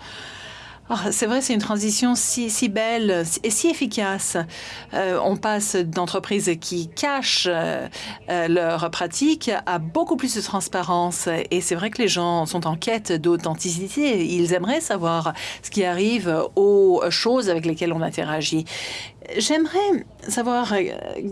Ah, c'est vrai, c'est une transition si, belle et si efficace. Euh, on passe d'entreprises qui cachent euh, leurs pratiques à beaucoup plus de transparence. Et c'est vrai que les gens sont en quête d'authenticité. Ils aimeraient savoir ce qui arrive aux choses avec lesquelles on interagit. J'aimerais savoir euh,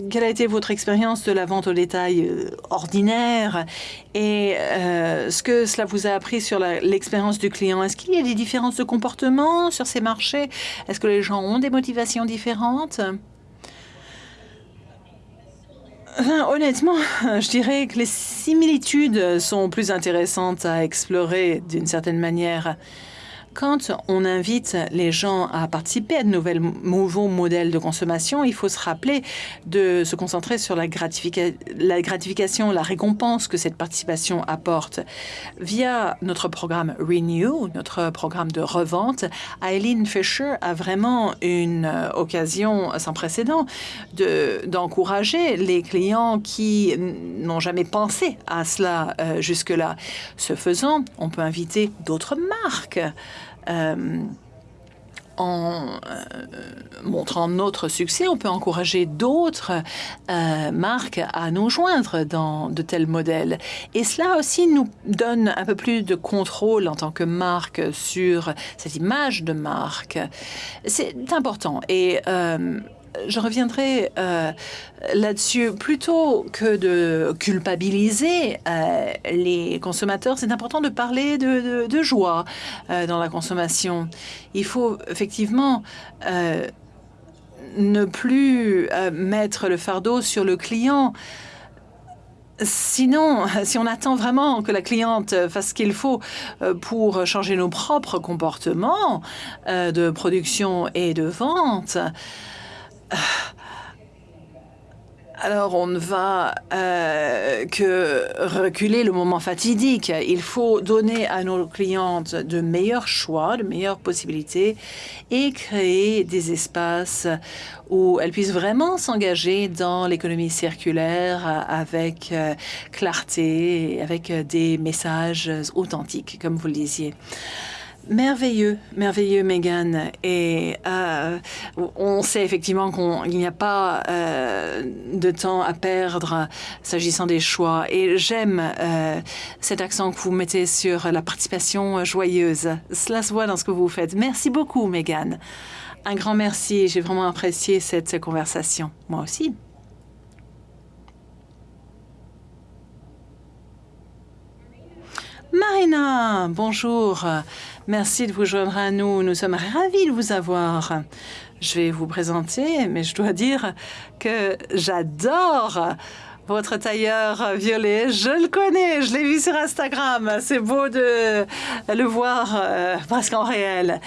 quelle a été votre expérience de la vente au détail euh, ordinaire et euh, ce que cela vous a appris sur l'expérience du client? Est-ce qu'il y a des différences de comportement sur ces marchés? Est-ce que les gens ont des motivations différentes? Honnêtement, je dirais que les similitudes sont plus intéressantes à explorer d'une certaine manière. Quand on invite les gens à participer à de nouveaux modèles de consommation, il faut se rappeler de se concentrer sur la, gratification, la récompense que cette participation apporte. Via notre programme Renew, notre programme de revente, Eileen Fisher a vraiment une euh, occasion sans précédent d'encourager les clients qui n'ont jamais pensé à cela euh, jusque-là. Ce faisant, on peut inviter d'autres marques en euh, montrant notre succès, on peut encourager d'autres euh, marques à nous joindre dans de tels modèles. Et cela aussi nous donne un peu plus de contrôle en tant que marque sur cette image de marque. C'est important. Et je reviendrai euh, là-dessus. Plutôt que de culpabiliser euh, les consommateurs, c'est important de parler de, joie euh, dans la consommation. Il faut effectivement ne plus mettre le fardeau sur le client. Sinon, si on attend vraiment que la cliente fasse ce qu'il faut pour changer nos propres comportements de production et de vente, alors on ne va euh, que reculer le moment fatidique. Il faut donner à nos clientes de meilleurs choix, de meilleures possibilités et créer des espaces où elles puissent vraiment s'engager dans l'économie circulaire avec euh, clarté, avec des messages authentiques, comme vous le disiez. Merveilleux, merveilleux, Megan. Et euh, on sait effectivement qu'il n'y a pas euh, de temps à perdre s'agissant des choix. Et j'aime euh, cet accent que vous mettez sur la participation joyeuse. Cela se voit dans ce que vous faites. Merci beaucoup, Megan. Un grand merci. J'ai vraiment apprécié cette conversation. Moi aussi. Marina, bonjour. Merci de vous joindre à nous. Nous sommes ravis de vous avoir. Je vais vous présenter, mais je dois dire que j'adore votre tailleur violet. Je le connais, je l'ai vu sur Instagram. C'est beau de le voir euh, presque en réel.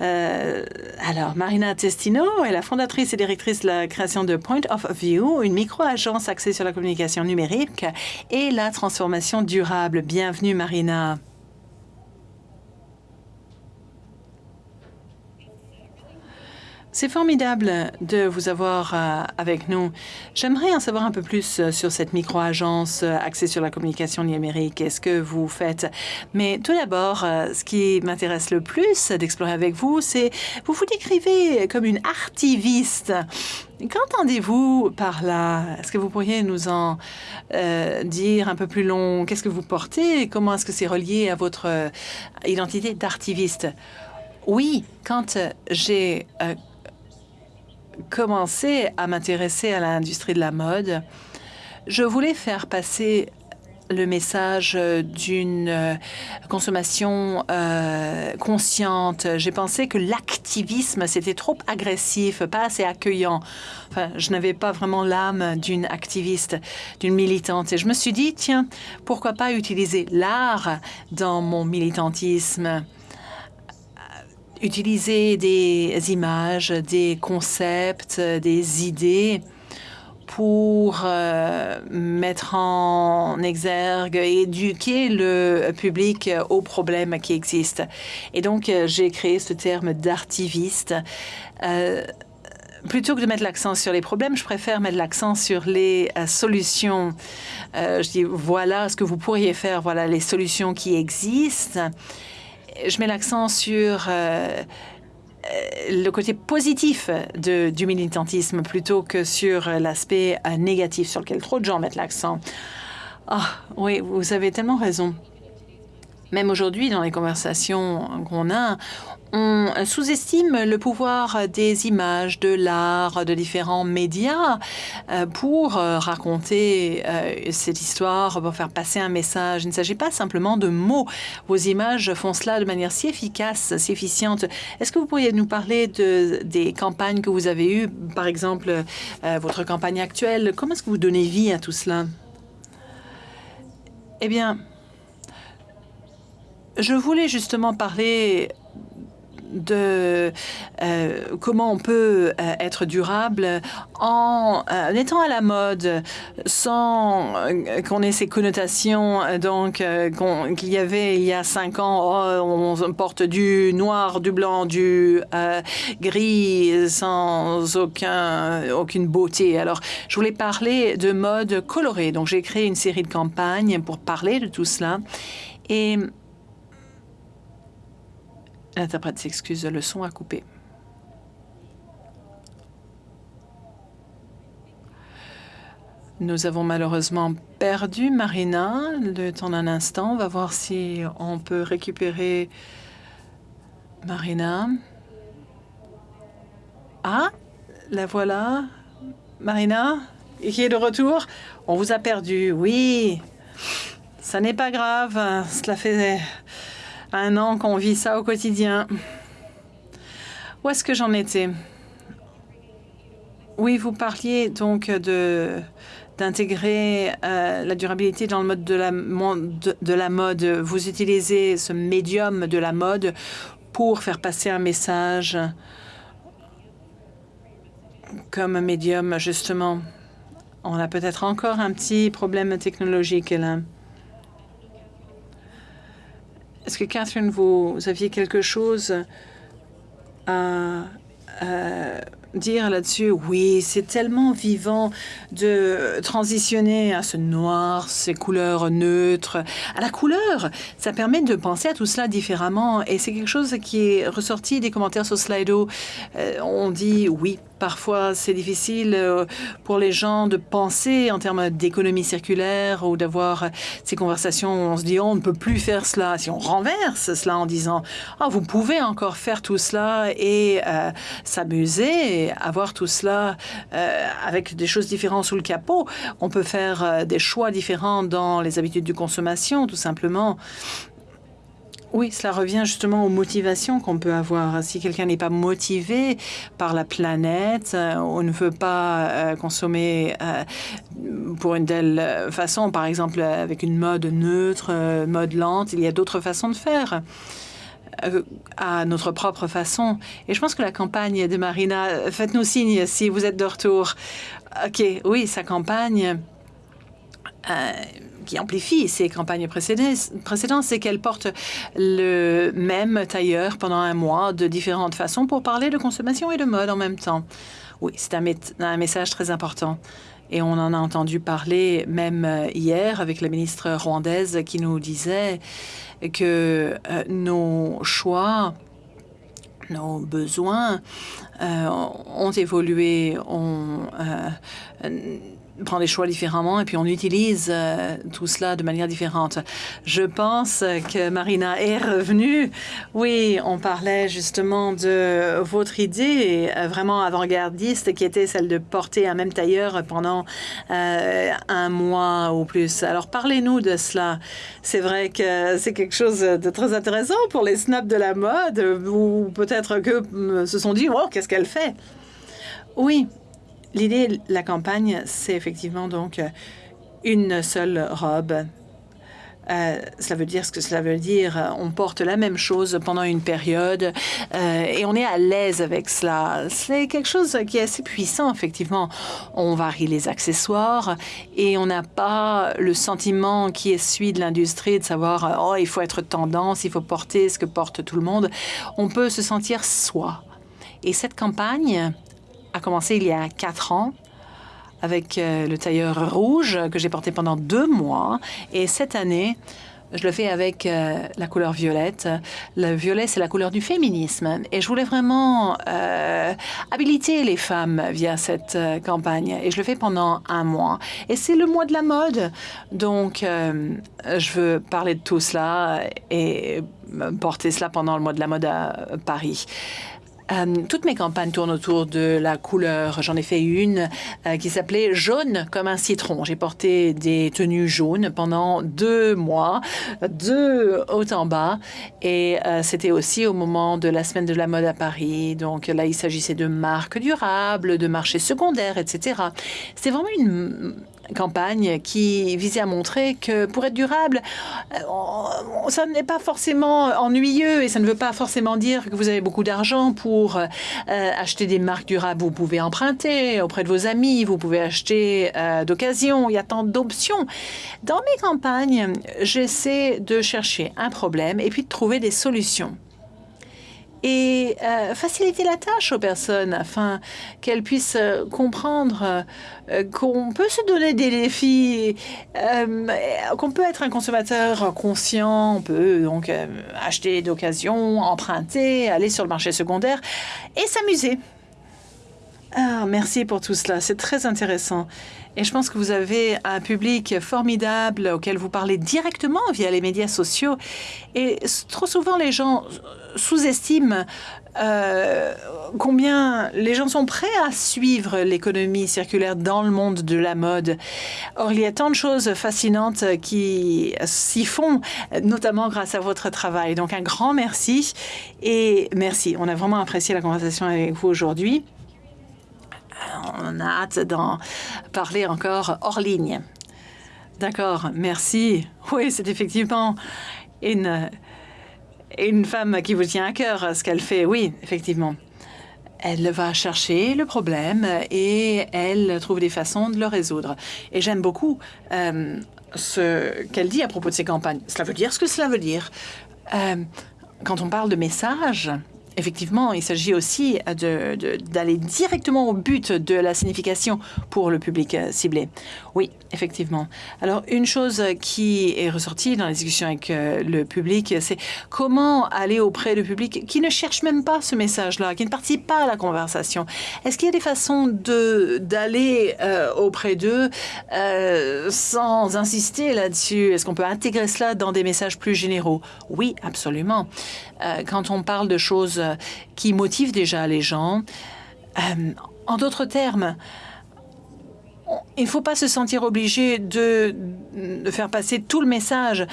Euh, alors, Marina Testino est la fondatrice et directrice de la création de Point of View, une micro-agence axée sur la communication numérique et la transformation durable. Bienvenue, Marina. C'est formidable de vous avoir euh, avec nous. J'aimerais en savoir un peu plus euh, sur cette micro-agence euh, axée sur la communication numérique et ce que vous faites. Mais tout d'abord, ce qui m'intéresse le plus d'explorer avec vous, c'est vous vous décrivez comme une artiviste. Qu'entendez-vous par là? Est-ce que vous pourriez nous en dire un peu plus long? Qu'est-ce que vous portez Comment est-ce que c'est relié à votre identité d'artiviste? Oui, quand j'ai commencé à m'intéresser à l'industrie de la mode, je voulais faire passer le message d'une euh, consommation euh, consciente. J'ai pensé que l'activisme, c'était trop agressif, pas assez accueillant. Je n'avais pas vraiment l'âme d'une activiste, d'une militante. Et je me suis dit, tiens, pourquoi pas utiliser l'art dans mon militantisme? Utiliser des images, des concepts, des idées pour euh, mettre en exergue et éduquer le public aux problèmes qui existent. Et donc, euh, j'ai créé ce terme d'artiviste. Euh, plutôt que de mettre l'accent sur les problèmes, je préfère mettre l'accent sur les solutions. je dis, voilà ce que vous pourriez faire, voilà les solutions qui existent je mets l'accent sur euh, euh, le côté positif du militantisme plutôt que sur l'aspect euh, négatif sur lequel trop de gens mettent l'accent. Ah, oui, vous avez tellement raison. Même aujourd'hui, dans les conversations qu'on a, on sous-estime le pouvoir des images, de l'art, de différents médias euh, pour euh, raconter euh, cette histoire, pour faire passer un message. Il ne s'agit pas simplement de mots. Vos images font cela de manière si efficace, si efficiente. Est-ce que vous pourriez nous parler de, des campagnes que vous avez eues, par exemple votre campagne actuelle? Comment est-ce que vous donnez vie à tout cela? Eh bien, je voulais justement parler de euh, comment on peut euh, être durable en, euh, étant à la mode sans qu'on ait ces connotations donc qu'il y avait il y a cinq ans oh, on porte du noir du blanc du gris sans aucun aucune beauté. Alors je voulais parler de mode colorée. Donc j'ai créé une série de campagnes pour parler de tout cela. Et L'interprète s'excuse, le son a coupé. Nous avons malheureusement perdu Marina le temps d'un instant. On va voir si on peut récupérer Marina. Ah, la voilà. Marina, qui est de retour. On vous a perdu, oui. Ça n'est pas grave. Cela fait un an qu'on vit ça au quotidien. Où est-ce que j'en étais? Oui, vous parliez donc de d'intégrer euh, la durabilité dans le mode de la, la mode. Vous utilisez ce médium de la mode pour faire passer un message comme médium, justement. On a peut-être encore un petit problème technologique là. Est-ce que Catherine, vous aviez quelque chose à dire là-dessus, oui, c'est tellement vivant de transitionner à ce noir, ces couleurs neutres, à la couleur. Ça permet de penser à tout cela différemment et c'est quelque chose qui est ressorti des commentaires sur Slido. Euh, on dit oui, Parfois, c'est difficile euh, pour les gens de penser en termes d'économie circulaire ou d'avoir ces conversations où on se dit oh, on ne peut plus faire cela. Si on renverse cela en disant oh, vous pouvez encore faire tout cela et euh, s'amuser, avoir tout cela euh, avec des choses différentes sous le capot, on peut faire des choix différents dans les habitudes de consommation, tout simplement. Oui, cela revient justement aux motivations qu'on peut avoir. Si quelqu'un n'est pas motivé par la planète, euh, on ne veut pas euh, consommer euh, pour une telle façon, par exemple avec une mode neutre, mode lente, il y a d'autres façons de faire à notre propre façon. Et je pense que la campagne de Marina, faites-nous signe si vous êtes de retour. OK, oui, sa campagne qui amplifie ces campagnes précédentes, c'est qu'elle porte le même tailleur pendant un mois de différentes façons pour parler de consommation et de mode en même temps. Oui, c'est un, message très important. Et on en a entendu parler même euh, hier avec la ministre rwandaise qui nous disait que euh, nos choix nos besoins euh, ont évolué, prend des choix différemment et puis on utilise euh, tout cela de manière différente. Je pense que Marina est revenue. Oui, on parlait justement de votre idée euh, vraiment avant-gardiste qui était celle de porter un même tailleur pendant euh, un mois ou plus. Alors parlez-nous de cela. C'est vrai que c'est quelque chose de très intéressant pour les snaps de la mode ou peut-être que se sont dit, oh, qu'est-ce qu'elle fait? Oui, L'idée de la campagne, c'est effectivement donc euh, une seule robe. Euh, cela veut dire ce que cela veut dire. On porte la même chose pendant une période euh, et on est à l'aise avec cela. C'est quelque chose qui est assez puissant, effectivement. On varie les accessoires et on n'a pas le sentiment qui est celui de l'industrie de savoir oh il faut être tendance, il faut porter ce que porte tout le monde. On peut se sentir soi. Et cette campagne, a commencé il y a quatre ans avec euh, le tailleur rouge que j'ai porté pendant deux mois. Et cette année, je le fais avec euh, la couleur violette. Le violet, c'est la couleur du féminisme. Et je voulais vraiment euh, habiliter les femmes via cette campagne. Et je le fais pendant un mois. Et c'est le mois de la mode. Donc, je veux parler de tout cela et porter cela pendant le mois de la mode à Paris. Euh, toutes mes campagnes tournent autour de la couleur. J'en ai fait une euh, qui s'appelait jaune comme un citron. J'ai porté des tenues jaunes pendant deux mois, de haut en bas. Et euh, c'était aussi au moment de la semaine de la mode à Paris. Donc là, il s'agissait de marques durables, de marchés secondaires, etc. C'est vraiment une campagne qui visait à montrer que pour être durable, euh, ça n'est pas forcément ennuyeux et ça ne veut pas forcément dire que vous avez beaucoup d'argent pour euh, acheter des marques durables. Vous pouvez emprunter auprès de vos amis, vous pouvez acheter euh, d'occasion, il y a tant d'options. Dans mes campagnes, j'essaie de chercher un problème et puis de trouver des solutions et euh, faciliter la tâche aux personnes afin qu'elles puissent euh, comprendre euh, qu'on peut se donner des défis, qu'on peut être un consommateur conscient, on peut donc acheter d'occasion, emprunter, aller sur le marché secondaire et s'amuser. Ah, merci pour tout cela, c'est très intéressant. Et je pense que vous avez un public formidable auquel vous parlez directement via les médias sociaux. Et trop souvent, les gens sous-estiment euh, combien les gens sont prêts à suivre l'économie circulaire dans le monde de la mode. Or, il y a tant de choses fascinantes qui s'y font, notamment grâce à votre travail. Donc, un grand merci et merci. On a vraiment apprécié la conversation avec vous aujourd'hui. On a hâte d'en parler encore hors ligne. D'accord, merci. Oui, c'est effectivement une, une femme qui vous tient à cœur, ce qu'elle fait. Oui, effectivement. Elle va chercher le problème et elle trouve des façons de le résoudre. Et j'aime beaucoup euh, ce qu'elle dit à propos de ces campagnes. Cela veut dire ce que cela veut dire. Euh, quand on parle de messages, Effectivement, il s'agit aussi d'aller directement au but de la signification pour le public euh, ciblé. Oui, effectivement. Alors, une chose qui est ressortie dans la discussion avec euh, le public, c'est comment aller auprès du public qui ne cherche même pas ce message-là, qui ne participe pas à la conversation. Est-ce qu'il y a des façons d'aller euh, auprès d'eux sans insister là-dessus? Est-ce qu'on peut intégrer cela dans des messages plus généraux? Oui, absolument. Quand on parle de choses euh, qui motive déjà les gens. Euh, en d'autres termes, il ne faut pas se sentir obligé de, faire passer tout le message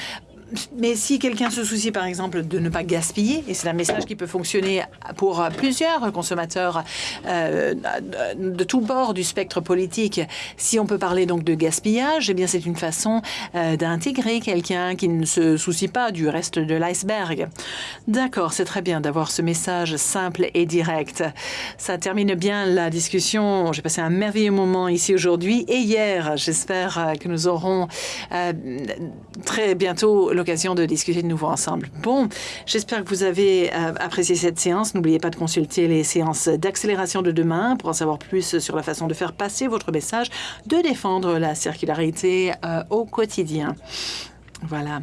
mais si quelqu'un se soucie, par exemple, de ne pas gaspiller, et c'est un message qui peut fonctionner pour plusieurs consommateurs euh, de tous bords du spectre politique, si on peut parler donc de gaspillage, eh bien c'est une façon euh, d'intégrer quelqu'un qui ne se soucie pas du reste de l'iceberg. D'accord, c'est très bien d'avoir ce message simple et direct. Ça termine bien la discussion. J'ai passé un merveilleux moment ici aujourd'hui et hier. J'espère que nous aurons euh, très bientôt l'occasion de discuter de nouveau ensemble. Bon, j'espère que vous avez euh, apprécié cette séance. N'oubliez pas de consulter les séances d'accélération de demain pour en savoir plus sur la façon de faire passer votre message, de défendre la circularité euh, au quotidien. Voilà.